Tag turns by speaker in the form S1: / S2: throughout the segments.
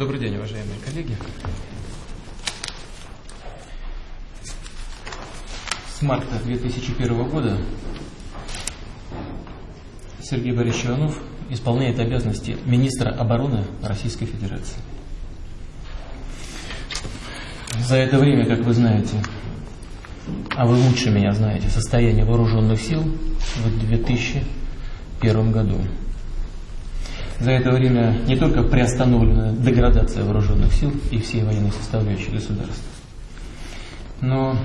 S1: Добрый день, уважаемые коллеги. С марта 2001 года Сергей Борисович Иванов исполняет обязанности министра обороны Российской Федерации. За это время, как вы знаете, а вы лучше меня знаете, состояние вооруженных сил в 2001 году. За это время не только приостановлена деградация вооруженных сил и всей военной составляющей государства, но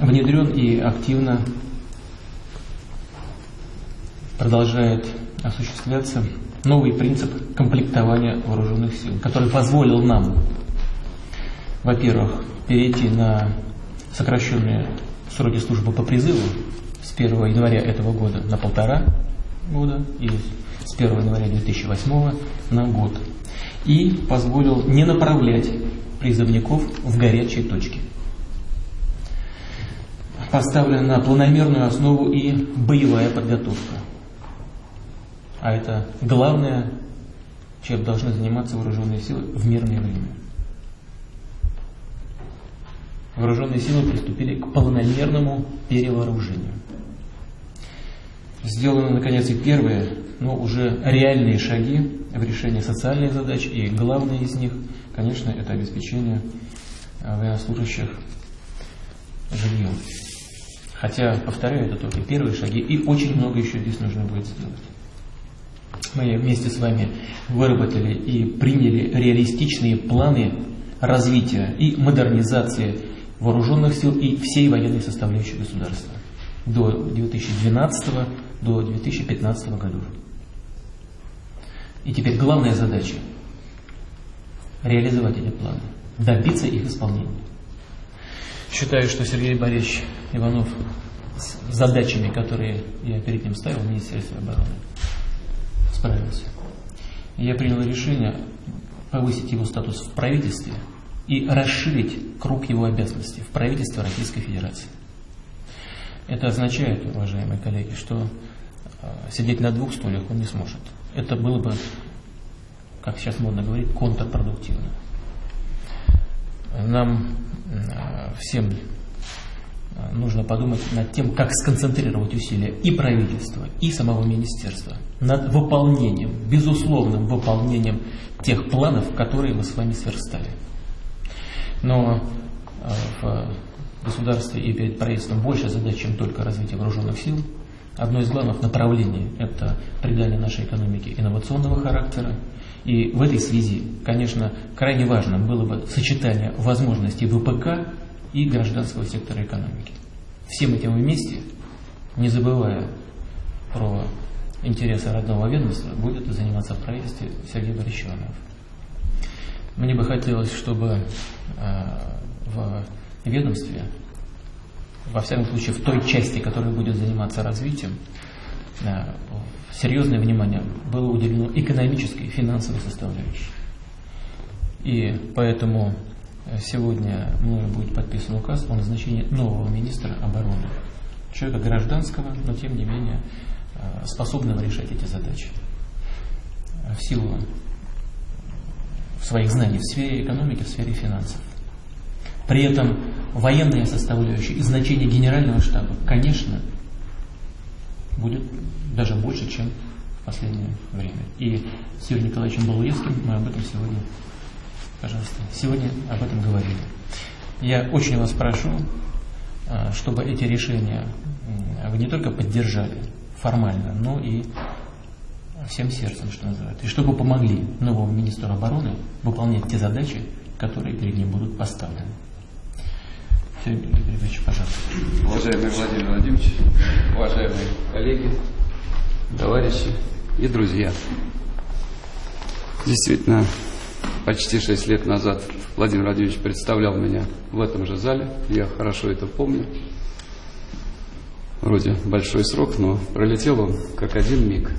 S1: внедрен и активно продолжает осуществляться новый принцип комплектования вооруженных сил, который позволил нам, во-первых, перейти на сокращенные сроки службы по призыву с 1 января этого года на полтора года и с 1 января 2008 на год. И позволил не направлять призывников в горячие точки. Поставлена на планомерную основу и боевая подготовка. А это главное, чем должны заниматься вооруженные силы в мирное время. Вооруженные силы приступили к полномерному перевооружению. Сделаны, наконец, и первые, но уже реальные шаги в решении социальных задач, и главное из них, конечно, это обеспечение а, военнослужащих жильем. Хотя, повторяю, это только первые шаги, и очень много еще здесь нужно будет сделать. Мы вместе с вами выработали и приняли реалистичные планы развития и модернизации вооруженных сил и всей военной составляющей государства до 2012 до 2015 годов. И теперь главная задача – реализовать эти планы, добиться их исполнения. Считаю, что Сергей Борисович Иванов с задачами, которые я перед ним ставил в Министерстве обороны, справился. Я принял решение повысить его статус в правительстве и расширить круг его обязанностей в правительстве Российской Федерации. Это означает, уважаемые коллеги, что сидеть на двух стульях он не сможет. Это было бы, как сейчас модно говорить, контрпродуктивно. Нам э, всем э, нужно подумать над тем, как сконцентрировать усилия и правительства, и самого министерства над выполнением, безусловным выполнением тех планов, которые мы с вами сверстали. Но в государстве и перед правительством больше задач, чем только развитие вооруженных сил. Одно из главных направлений – это придание нашей экономике инновационного характера. И в этой связи, конечно, крайне важным было бы сочетание возможностей ВПК и гражданского сектора экономики. Всем этим вместе, не забывая про интересы родного ведомства, будет заниматься в правительстве Сергей Борисович Иванов. Мне бы хотелось, чтобы э, в ведомстве, во всяком случае в той части, которая будет заниматься развитием, э, серьезное внимание было уделено экономической финансовой составляющей. И поэтому э, сегодня мною будет подписан указ о назначении нового министра обороны. Человека гражданского, но тем не менее э, способного решать эти задачи. В силу своих знаний в сфере экономики, в сфере финансов. При этом военная составляющая и значение генерального штаба, конечно, будет даже больше, чем в последнее время. И с Юрием Николаевичем Балуевским мы об этом сегодня, пожалуйста, сегодня об этом говорили. Я очень вас прошу, а, чтобы эти решения вы не только поддержали формально, но и всем сердцем, что называется, и чтобы помогли новому министру обороны выполнять те задачи, которые перед ним будут поставлены. Сергей Григорьевич, пожалуйста.
S2: Уважаемый Владимир Владимирович, уважаемые коллеги, товарищи и друзья. Действительно, почти шесть лет назад Владимир Владимирович представлял меня в этом же зале. Я хорошо это помню. Вроде большой срок, но пролетел он как один миг.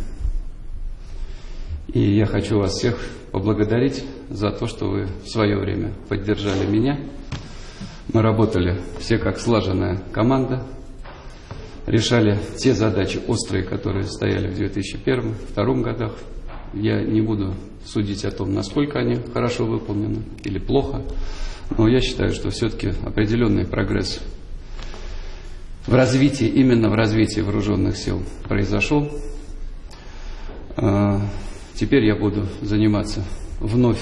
S2: И я хочу вас всех поблагодарить за то, что вы в свое время поддержали меня – мы работали все как слаженная команда, решали те задачи острые, которые стояли в 2001-2002 годах, Я не буду судить о том, насколько они хорошо выполнены или плохо, но я считаю, что все-таки определенный прогресс в развитии, именно в развитии вооруженных сил произошел. А, Теперь я буду заниматься вновь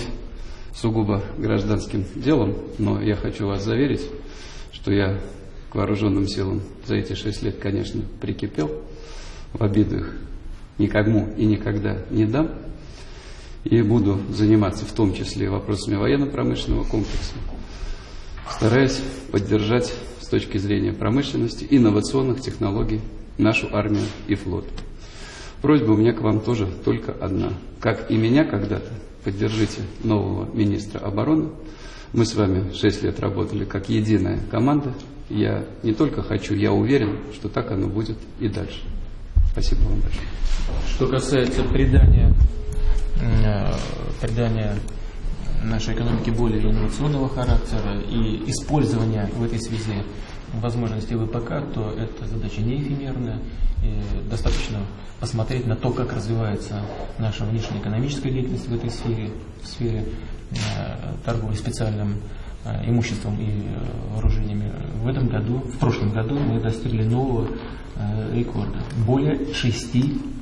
S2: сугубо гражданским делом, но я хочу вас заверить, что я к вооруженным силам за эти шесть лет, конечно, прикипел, в обиду их никому и никогда не дам, и буду заниматься в том числе вопросами военно-промышленного комплекса, стараясь поддержать с точки зрения промышленности, инновационных технологий нашу армию и флот. Просьба у меня к вам тоже только одна. Как и меня когда-то, поддержите нового министра обороны. Мы с вами шесть лет работали как единая команда. Я не только хочу, я уверен, что так оно будет и дальше. Спасибо вам большое.
S1: Что касается придания, э, придания нашей экономике более инновационного характера и использования в этой связи возможностей ВПК, то эта задача не эфемерная. И достаточно посмотреть на то, как развивается наша внешнеэкономическая деятельность в этой сфере, в сфере э, торговли специальным э, имуществом и э, вооружениями. В этом году, в прошлом году мы достигли нового рекорда. Более 6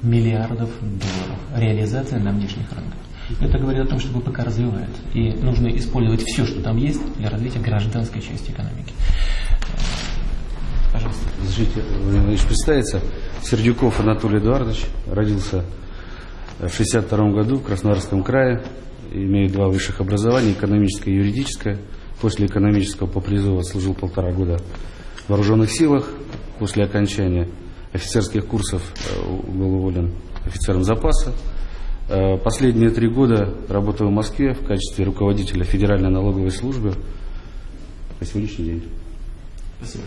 S1: миллиардов долларов. Реализация на внешних рынках. Это говорит о том, что ВПК развивается. И нужно использовать все, что там есть для развития гражданской части экономики.
S3: Разрешите, Владимир. Сердюков Анатолий Эдуардович. Родился в 62 году в Краснодарском крае. Имею два высших образования, экономическое и юридическое. После экономического по призыву служил полтора года в вооруженных силах. После окончания офицерских курсов э, был уволен офицером запаса. Э, Последние три года работаю в Москве в качестве руководителя Федеральной налоговой службы по сегодняшний день.
S1: Спасибо.